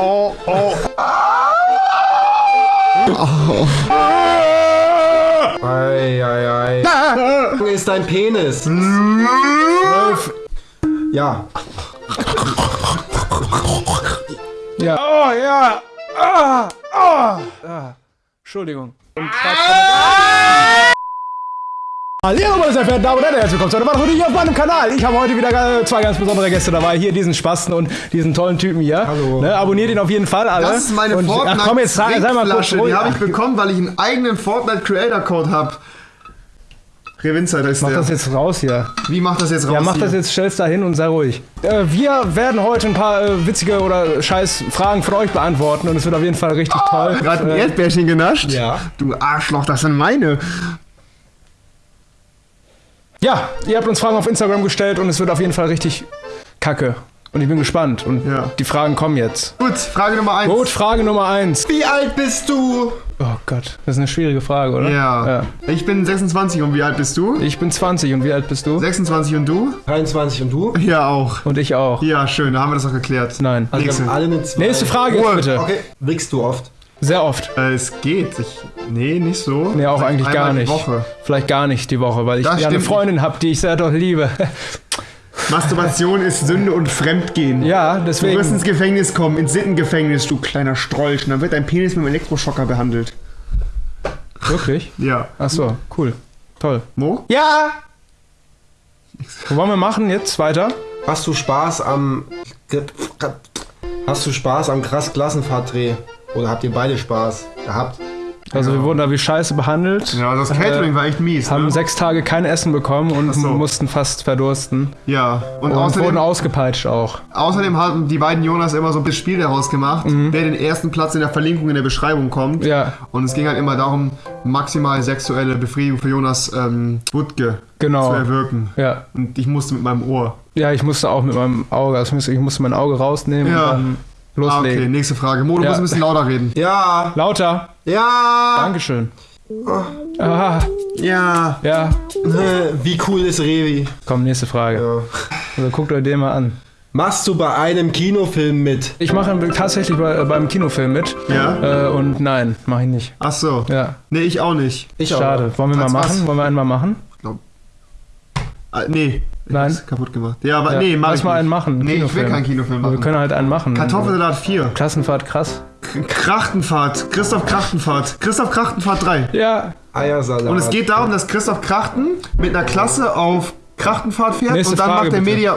oh, oh. Ei, ei, ei. Ist dein Penis? Ja. Ja. Oh, ja. Ah, ah. ah. Entschuldigung. Und Hallo, meine sehr verehrten Damen und Herren, herzlich willkommen zu einer weiteren Video auf meinem Kanal. Ich habe heute wieder äh, zwei ganz besondere Gäste dabei. Hier diesen Spasten und diesen tollen Typen hier. Hallo. Ne, abonniert ihn auf jeden Fall alle. Das ist meine und, Fortnite ach, komm, jetzt sei, sei mal kurz. Die habe ich bekommen, weil ich einen eigenen Fortnite Creator Code habe. Revinzer, das ist Mach der. das jetzt raus hier. Wie macht das jetzt raus? Ja, mach hier? das jetzt, stell's da hin und sei ruhig. Äh, wir werden heute ein paar äh, witzige oder scheiß Fragen von euch beantworten und es wird auf jeden Fall richtig toll. Gerade ein Äh, Erdbärchen genascht? Ja. Du Arschloch, das sind meine. Ja, ihr habt uns Fragen auf Instagram gestellt und es wird auf jeden Fall richtig kacke. Und ich bin gespannt. Und Ja. die Fragen kommen jetzt. Gut, Frage Nummer 1. Gut, Frage Nummer eins. Wie alt bist du? Oh Gott, das ist eine schwierige Frage, oder? Ja. Ich bin 26 und wie alt bist du? Ich bin 20 und wie alt bist du? 26 und du? 23 und du? Ja, auch. Und ich auch. Ja, schön, da haben wir das auch geklärt. Nein. Also wir Nächste. haben alle eine zwei. Nächste Frage Ruhe. bitte. Okay. Wickst du oft? Sehr oft. Äh, es geht. Ich, nee, nicht so. Nee, auch eigentlich gar die nicht. Woche. Vielleicht gar nicht die Woche, weil ich ja eine Freundin habe, die ich sehr doll liebe. Masturbation ist Sünde und Fremdgehen. ja, Du wirst deswegen. ins Gefängnis kommen, ins Sittengefängnis, du kleiner Strolch. Und dann wird dein Penis mit einem Elektroschocker behandelt. Wirklich? Ja. Ach so, cool. Toll. Mo? Ja! Was wollen wir machen jetzt weiter? Hast du Spaß am. Hast du Spaß am krass Klassenfahrtdreh? Oder habt ihr beide Spaß gehabt? Also wir wurden da wie scheiße behandelt. Ja, das Catering war echt mies. haben Ne? sechs Tage kein Essen bekommen und so. mussten fast verdursten. Ja. Und, Und außerdem, wurden ausgepeitscht auch. außerdem haben die beiden Jonas immer so ein Spiel daraus gemacht, wer den ersten Platz in der Verlinkung in der Beschreibung kommt. Mhm. Ja, Und es ging halt immer darum, maximal sexuelle Befriedigung für Jonas ähm, Wutke Genau. zu erwirken. ja. Und ich musste mit meinem Ohr. Ja, ich musste auch mit meinem Auge, also ich musste, ich musste mein Auge rausnehmen Ja. und dann Ah, okay, loslegen. nächste Frage. Mo, du Ja. musst ein bisschen lauter reden. Ja! Lauter. Ja! Dankeschön. Ah, Ja. ja. Wie cool ist Revi? Komm, nächste Frage. Ja. Also guckt euch den mal an. Machst du bei einem Kinofilm mit? Ich mache tatsächlich bei, äh, beim Kinofilm mit. Ja? Äh, und nein, mache ich nicht. Ach so. Ja, Nee, ich auch nicht. Ich schade. Wollen wir mal Als was? machen? Wollen wir einen mal machen? Ah, nee. Nein. kaputt gemacht. Ja, aber Ja, nee, mach lass ich mal einen machen, Nee, ich will Kinofilm. keinen Kinofilm Aber wir machen. können halt einen machen. Kartoffelsalat 4. Klassenfahrt, krass. K- Krachtenfahrt. Christoph Krachtenfahrt. Christoph Krachtenfahrt 3. Ja, Eiersalat. Und es geht darum, dass Christoph Krachten mit einer Klasse auf Krachtenfahrt fährt Nächste und dann Frage, macht der bitte. Media.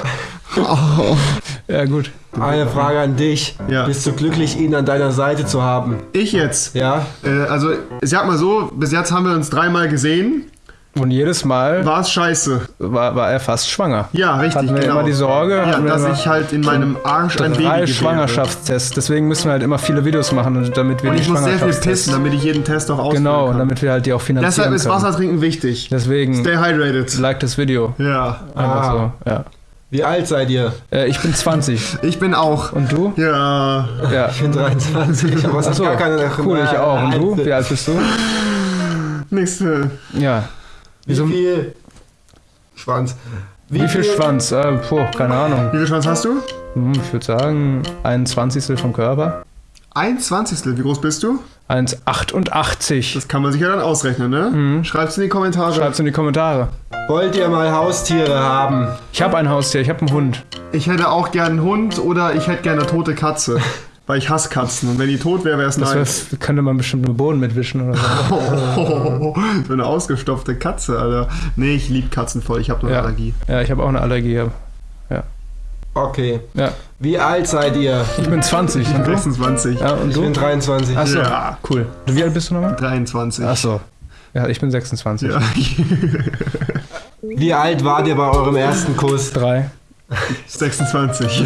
ja gut. Eine Frage an dich. Ja. Bist du glücklich, ihn an deiner Seite zu haben? Ich jetzt. Ja? Äh, also, ich sag mal so, bis jetzt haben wir uns dreimal gesehen. Und jedes Mal War es scheiße. war, war er fast schwanger. Ja, richtig, Hatten wir genau. immer die Sorge, ja, dass immer ich halt in meinem Arsch ein Baby drei. Schwangerschaftstests. Deswegen müssen wir halt immer viele Videos machen, damit wir Und die ich muss sehr viel pissen, damit ich jeden Test auch ausführen Genau, und kann. damit wir halt die auch finanzieren Deshalb ist. Wasser trinken wichtig. Deswegen Stay hydrated. like das Video. Ja. Einfach Ah. so, ja. Wie alt seid ihr? Äh, ich bin 20. Ich bin auch. Und du? Ja. Ja. Ich bin 23, aber es Achso, gar keine cool, ich auch. Und du? Wie, Wie alt bist du? Nächste. Ja. Wie Wieso- viel Schwanz? Wie viel Schwanz? Äh, puh, keine Ahnung. Wie viel Schwanz hast du? Hm, ich würde sagen, ein Zwanzigstel vom Körper. Ein Zwanzigstel. Wie groß bist du? 1,88. Das kann man sich ja dann ausrechnen, ne? Schreib's in die Kommentare. Schreibt's in die Kommentare. Wollt ihr mal Haustiere haben? Ich habe ein Haustier, ich habe einen Hund. Ich hätte auch gern einen Hund oder ich hätte gerne eine tote Katze. Weil ich hasse Katzen. Und wenn die tot wäre, wäre es Das nice. wär, könnte man bestimmt im Boden mitwischen oder so. so eine ausgestopfte Katze, Alter. Nee, ich liebe Katzen voll. Ich habe nur eine Ja. Allergie. Ja, ich habe auch eine Allergie. Okay. Ja, Wie alt seid ihr? ich bin 20. Und du? 26. Ja, und Ich du? bin 23. Achso, Ja. cool. Und wie alt bist du nochmal? 23. Achso. Ja, ich bin 26. Ja. Wie alt wart ihr bei eurem ersten Kuss? Drei. 26.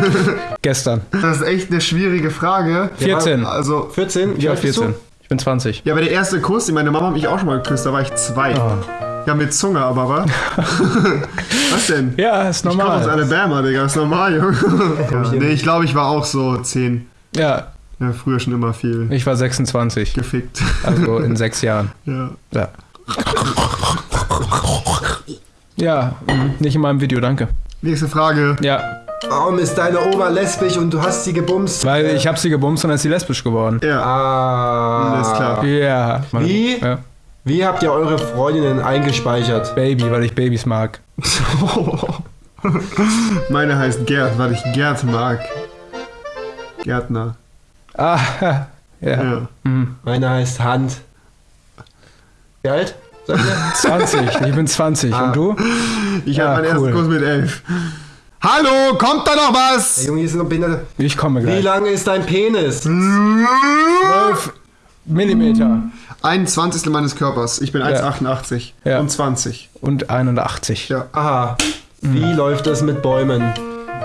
Gestern. Das ist echt eine schwierige Frage. 14. Also, 14? Wie alt bist 14? Ich bin 20. ja, aber der erste Kuss, meine Mama hat mich auch schon mal geküsst, da war ich zwei. Oh. Ja, mit Zunge aber, wa? Was denn? Ja, ist Ich komme aus normal. Alabama, Digga, ist normal, Junge. Ja, nee, ich glaube, ich war auch so 10. Ja, Ja, früher schon immer viel ich war 26. gefickt. Also in sechs Jahren. Ja. Ja. Ja, mhm, nicht in meinem Video, danke. Nächste Frage. Ja, Warum ist deine Oma lesbisch und du hast sie gebumst? Weil ich habe sie gebumst und dann ist sie lesbisch geworden. Ja, Ah. alles klar. Ja. Wie? Ja. Wie habt ihr eure Freundinnen eingespeichert? Baby, weil ich Babys mag. Meine heißt Gerd, weil ich Gerd mag. Gärtner. Ah, ja. Ja. Meine heißt Hand. Wie alt? Seid ihr? 20. Ich bin 20. Ah. Und du? Ich Ja, hatte meinen cool. ersten Kurs mit elf. Hallo, kommt da noch Der was? Junge ist noch behindert. Ich komme Wie gleich. lang ist dein Penis? 12 Millimeter 21. meines Körpers. Ich bin Ja. 1,88 Ja. und 20. und 81. Ja. Aha. Wie läuft es mit Bäumen?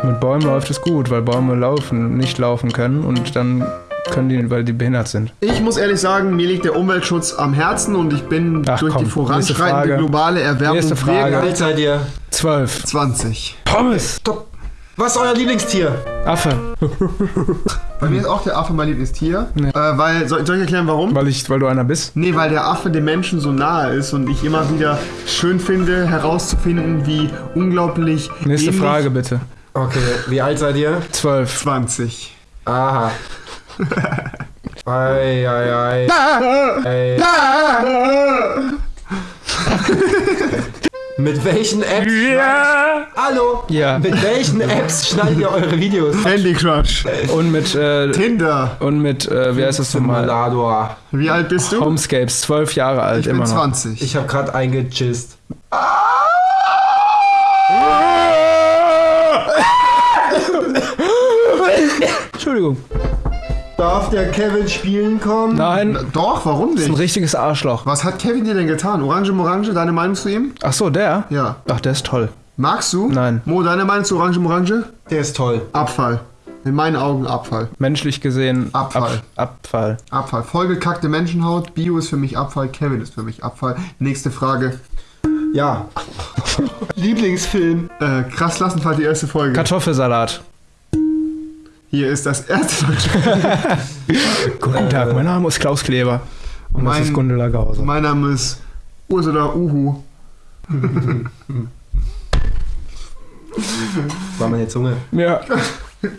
Mit Bäumen läuft es gut, weil Bäume laufen, nicht laufen können und dann können die, weil die behindert sind. Ich muss ehrlich sagen, mir liegt der Umweltschutz am Herzen und ich bin Ach, durch komm, die voranschreitende globale Erwärmung Nächste Frage. Wie alt seid ihr? 12. 20. Pommes. Stopp. Was ist euer Lieblingstier? Affe. Bei mir ist auch der Affe mein Lieblingstier. Äh, weil, soll, soll ich erklären, warum? Weil, ich, weil du einer bist? Nee, weil der Affe dem Menschen so nahe ist und ich immer wieder schön finde, herauszufinden, wie unglaublich Nächste ähnlich- Frage bitte. Okay, wie alt seid ihr? 12. 20. Aha. Ei, ei, ei. ei. Mit welchen Apps? Ja. Hallo? Ja. Mit welchen Apps schneidet ihr eure Videos? Candy Crush. Und mit, äh, Tinder. und mit, äh, wie heißt das nochmal? Simulator. Wie alt bist du? Homescapes, 12 Jahre alt, ich bin immer noch. 20. Ich habe gerade eingechist. Entschuldigung. Darf der Kevin spielen kommen? Nein, Doch, warum ist ein nicht? richtiges Arschloch. Was hat Kevin dir denn getan? Orange Morange, deine Meinung zu ihm? Ach so, der? Ja. Ach, der ist toll. Magst du? Nein. Mo, deine Meinung zu Orange Morange? Der ist toll. Abfall. In meinen Augen Abfall. Menschlich gesehen Abfall. Ab, Abfall. Abfall. Vollgekackte Menschenhaut. Bio ist für mich Abfall. Kevin ist für mich Abfall. Nächste Frage. Ja. Lieblingsfilm. Äh, krass Klassenfahrt, die erste Folge. Kartoffelsalat. Hier ist das erste deutsche. Guten Tag, mein Name ist Klaus Kleber. Und das Mein- ist Gundela Gause. mein Name ist Ursula Uhu. War meine Zunge. Ja.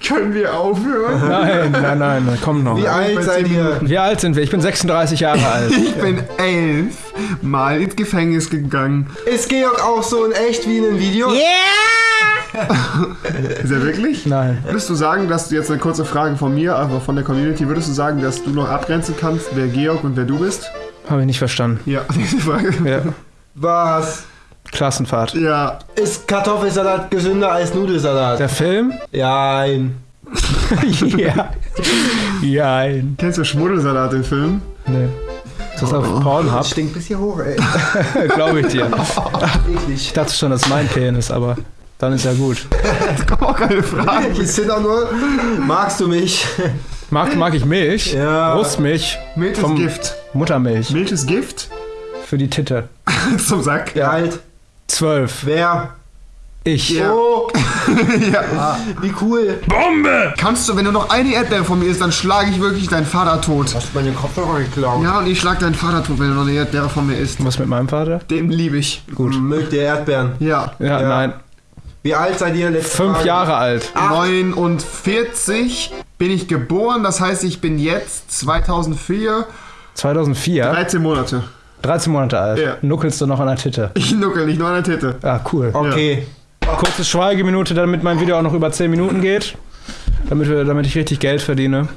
Können wir aufhören? Nein, nein, nein, komm noch. Wie alt seid ihr? Wie alt sind wir? Ich bin 36 Jahre alt. Ich bin elf Mal ins Gefängnis gegangen. Ist Georg auch so in echt wie in einem Video? Ist er wirklich? Nein. Würdest du sagen, dass du jetzt eine kurze Frage von mir, aber von der Community, würdest du sagen, dass du noch abgrenzen kannst, wer Georg und wer du bist? Habe ich nicht verstanden. Ja, diese Frage. Ja. Was? Klassenfahrt. Ja, Ist Kartoffelsalat gesünder als Nudelsalat? Der Film? Nein. ja. Nein. kennst du Schmuddelsalat, den Film? Nee. Ist das auf Pornhub? Stinkt bis hier hoch, ey. Glaube ich dir. Eklig. Ich dachte schon, das ist mein Penis, aber dann ist ja gut. Da kommen auch keine Fragen. Ich sind auch nur. Magst du mich? Mag, mag ich Milch? Ja. Brustmilch? Milch ist Gift. Muttermilch. Milch ist Gift? Für die Titte. Zum Sack. Wie alt? Zwölf. Wer? Ich. Ja. Oh, ja. wie cool. Bombe! Kannst du, wenn du noch eine Erdbeere von mir isst, dann schlage ich wirklich deinen Vater tot. Hast du meine Kopfhörer geklaut? Ja, und ich schlag deinen Vater tot, wenn du noch eine Erdbeere von mir isst. Was mit meinem Vater? Den liebe ich. Gut. Mögt ihr Erdbeeren? Ja. Ja, Ja. nein. Wie alt seid ihr? Letzte Fünf Frage. Jahre alt. 49 bin ich geboren, das heißt, ich bin jetzt 2004 2004. 13 Monate. 13 Monate alt. Ja. Nuckelst du noch an der Titte. Ich nuckel nicht nur an der Titte. Ah, cool. Okay. Kurze Schweigeminute, damit mein Video auch noch über 10 Minuten geht. Damit, wir, damit ich richtig Geld verdiene.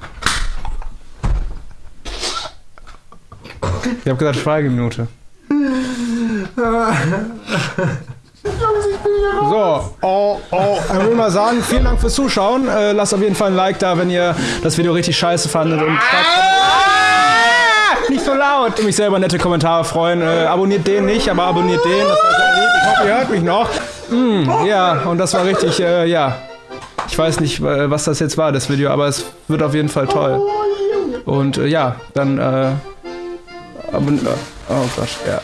Ich habe gesagt Schweigeminute. So, oh, oh. Ich würde mal sagen, vielen Dank fürs Zuschauen. Äh, lasst auf jeden Fall ein Like da, wenn ihr das Video richtig scheiße fandet. Und nicht so laut. Ich würde mich sehr über nette Kommentare freuen. Äh, abonniert den nicht, aber abonniert den. Das wäre sehr lieb. Ich hoffe, ihr hört mich noch. Mm, ja, und das war richtig, äh, ja. Ich weiß nicht, was das jetzt war, das Video, aber es wird auf jeden Fall toll. Und äh, ja, dann, äh, äh, oh Gott, ja.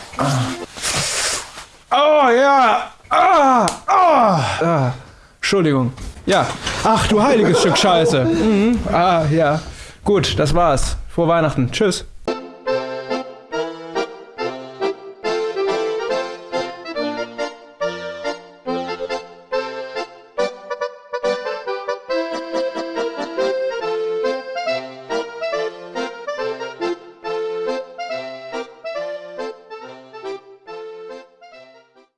Oh ja! Ah! Ah! ah. Entschuldigung. Ja. Ach du heiliges Stück Scheiße. Mhm. Ah, ja. Gut, das war's. Frohe Weihnachten. Tschüss.